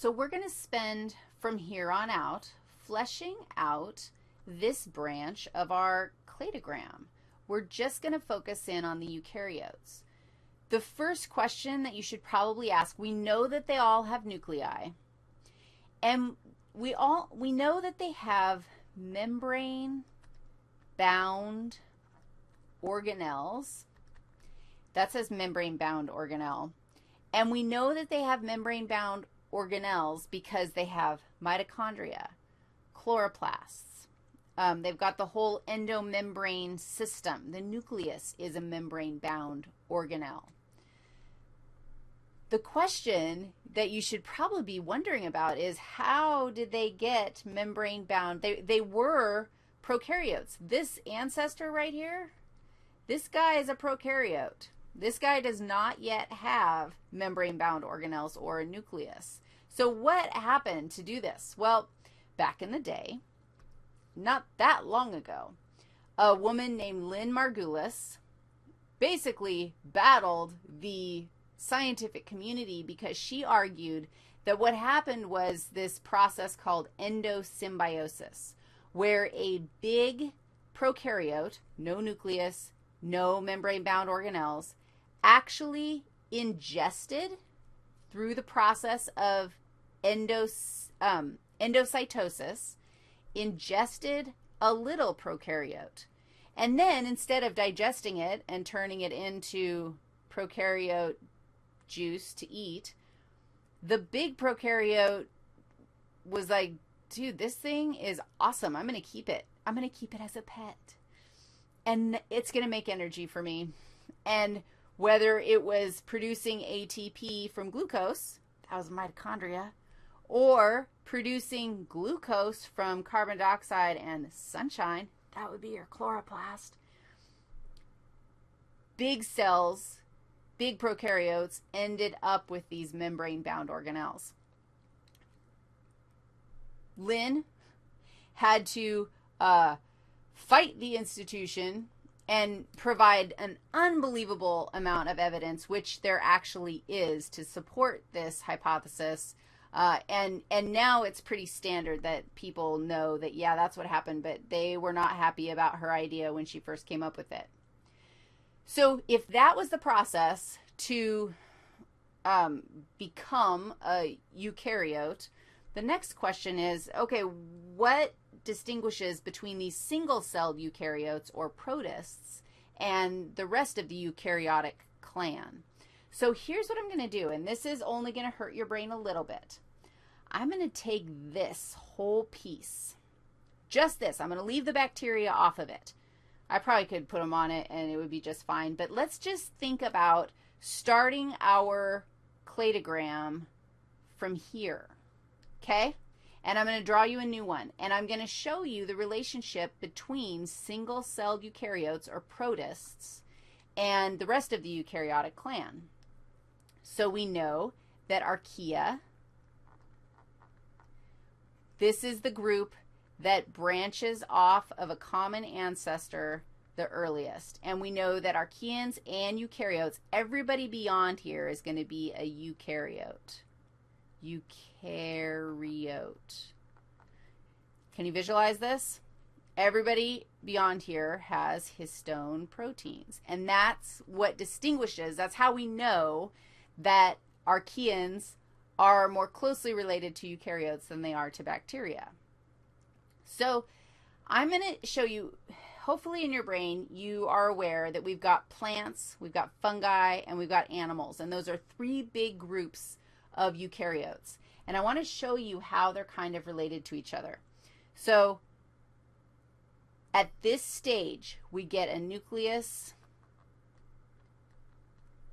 So we're going to spend from here on out fleshing out this branch of our cladogram. We're just going to focus in on the eukaryotes. The first question that you should probably ask, we know that they all have nuclei, and we all we know that they have membrane bound organelles. That says membrane bound organelle. And we know that they have membrane bound organelles because they have mitochondria, chloroplasts. Um, they've got the whole endomembrane system. The nucleus is a membrane-bound organelle. The question that you should probably be wondering about is how did they get membrane-bound? They, they were prokaryotes. This ancestor right here, this guy is a prokaryote. This guy does not yet have membrane-bound organelles or a nucleus. So what happened to do this? Well, back in the day, not that long ago, a woman named Lynn Margulis basically battled the scientific community because she argued that what happened was this process called endosymbiosis, where a big prokaryote, no nucleus, no membrane-bound organelles, actually ingested through the process of endos, um, endocytosis, ingested a little prokaryote. And then instead of digesting it and turning it into prokaryote juice to eat, the big prokaryote was like, dude, this thing is awesome. I'm going to keep it. I'm going to keep it as a pet. And it's going to make energy for me. And whether it was producing ATP from glucose, that was mitochondria, or producing glucose from carbon dioxide and sunshine, that would be your chloroplast. Big cells, big prokaryotes, ended up with these membrane-bound organelles. Lynn had to uh, fight the institution and provide an unbelievable amount of evidence, which there actually is, to support this hypothesis. Uh, and, and now it's pretty standard that people know that, yeah, that's what happened, but they were not happy about her idea when she first came up with it. So if that was the process to um, become a eukaryote, the next question is, okay, what distinguishes between these single-celled eukaryotes or protists and the rest of the eukaryotic clan. So here's what I'm going to do, and this is only going to hurt your brain a little bit. I'm going to take this whole piece, just this. I'm going to leave the bacteria off of it. I probably could put them on it and it would be just fine, but let's just think about starting our cladogram from here, okay? And I'm going to draw you a new one. And I'm going to show you the relationship between single-celled eukaryotes or protists and the rest of the eukaryotic clan. So we know that archaea, this is the group that branches off of a common ancestor the earliest. And we know that archaeans and eukaryotes, everybody beyond here is going to be a eukaryote eukaryote. Can you visualize this? Everybody beyond here has histone proteins, and that's what distinguishes, that's how we know that archaeans are more closely related to eukaryotes than they are to bacteria. So I'm going to show you, hopefully in your brain, you are aware that we've got plants, we've got fungi, and we've got animals, and those are three big groups of eukaryotes. And I want to show you how they're kind of related to each other. So at this stage, we get a nucleus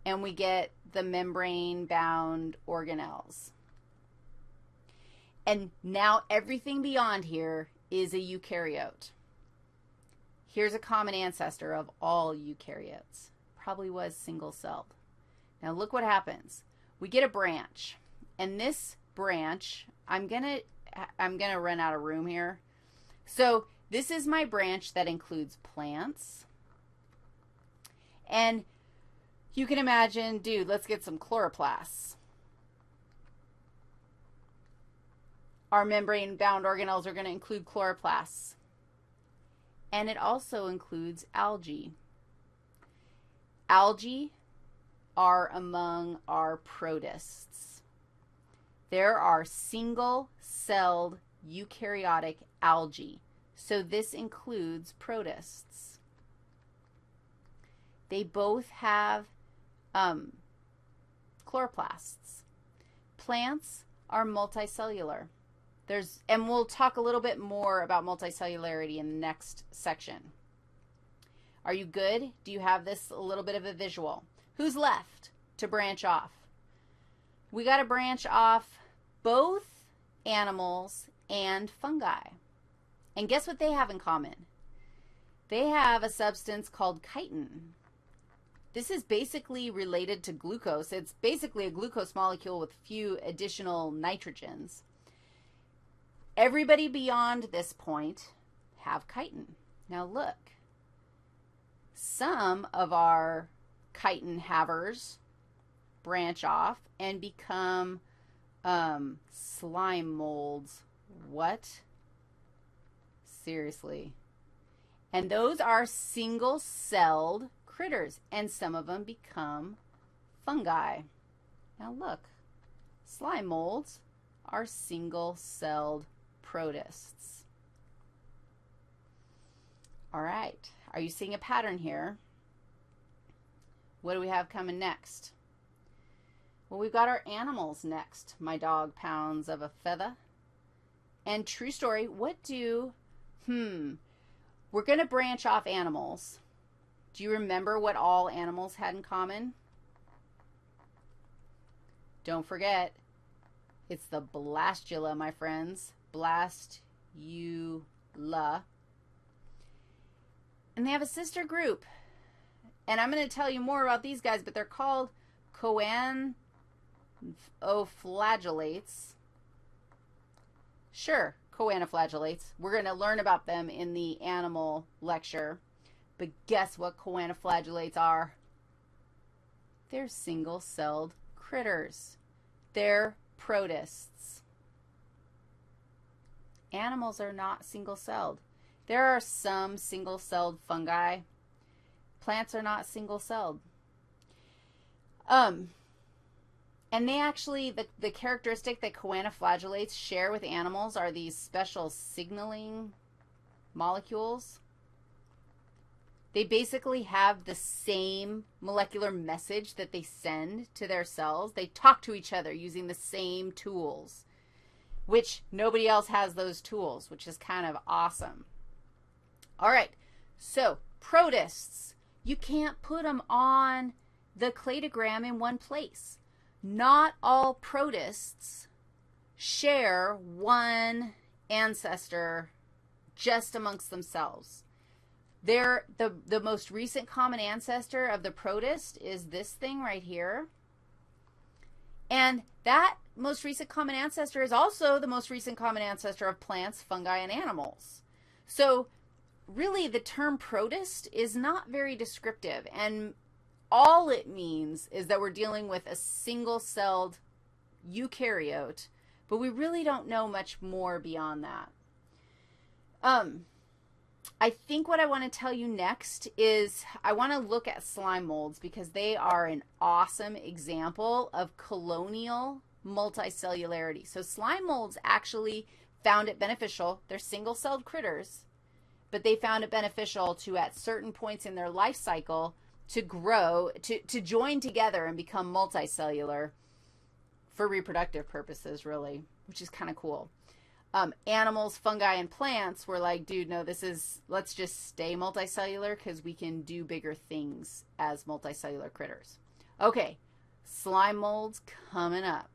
and we get the membrane-bound organelles. And now everything beyond here is a eukaryote. Here's a common ancestor of all eukaryotes. Probably was single-celled. Now look what happens we get a branch. And this branch, I'm going to I'm going to run out of room here. So this is my branch that includes plants. And you can imagine, dude, let's get some chloroplasts. our membrane-bound organelles are going to include chloroplasts. And it also includes algae. Algae are among our protists. There are single-celled eukaryotic algae. So this includes protists. They both have um, chloroplasts. Plants are multicellular. There's, and we'll talk a little bit more about multicellularity in the next section. Are you good? Do you have this a little bit of a visual? Who's left to branch off? We got to branch off both animals and fungi. And guess what they have in common? They have a substance called chitin. This is basically related to glucose. It's basically a glucose molecule with few additional nitrogens. Everybody beyond this point have chitin. Now look, some of our chitin havers branch off and become um, slime molds. What? Seriously. And those are single-celled critters, and some of them become fungi. Now look, slime molds are single-celled protists. All right, are you seeing a pattern here? What do we have coming next? Well, we've got our animals next. My dog pounds of a feather. And true story, what do, hmm, we're going to branch off animals. Do you remember what all animals had in common? Don't forget, it's the blastula, my friends. Blastula. And they have a sister group. And I'm going to tell you more about these guys, but they're called choanoflagellates. Sure, choanoflagellates. We're going to learn about them in the animal lecture. But guess what choanoflagellates are? They're single-celled critters. They're protists. Animals are not single-celled. There are some single-celled fungi. Plants are not single-celled. Um, and they actually, the, the characteristic that choanoflagellates share with animals are these special signaling molecules. They basically have the same molecular message that they send to their cells. They talk to each other using the same tools, which nobody else has those tools, which is kind of awesome. All right, so protists, you can't put them on the cladogram in one place. Not all protists share one ancestor just amongst themselves. They're, the, the most recent common ancestor of the protist is this thing right here. And that most recent common ancestor is also the most recent common ancestor of plants, fungi, and animals. So really the term protist is not very descriptive. And all it means is that we're dealing with a single-celled eukaryote, but we really don't know much more beyond that. Um, I think what I want to tell you next is I want to look at slime molds because they are an awesome example of colonial multicellularity. So slime molds actually found it beneficial. They're single-celled critters, but they found it beneficial to, at certain points in their life cycle, to grow, to, to join together and become multicellular for reproductive purposes, really, which is kind of cool um, animals, fungi, and plants were like, dude, no, this is, let's just stay multicellular because we can do bigger things as multicellular critters. Okay, slime molds coming up.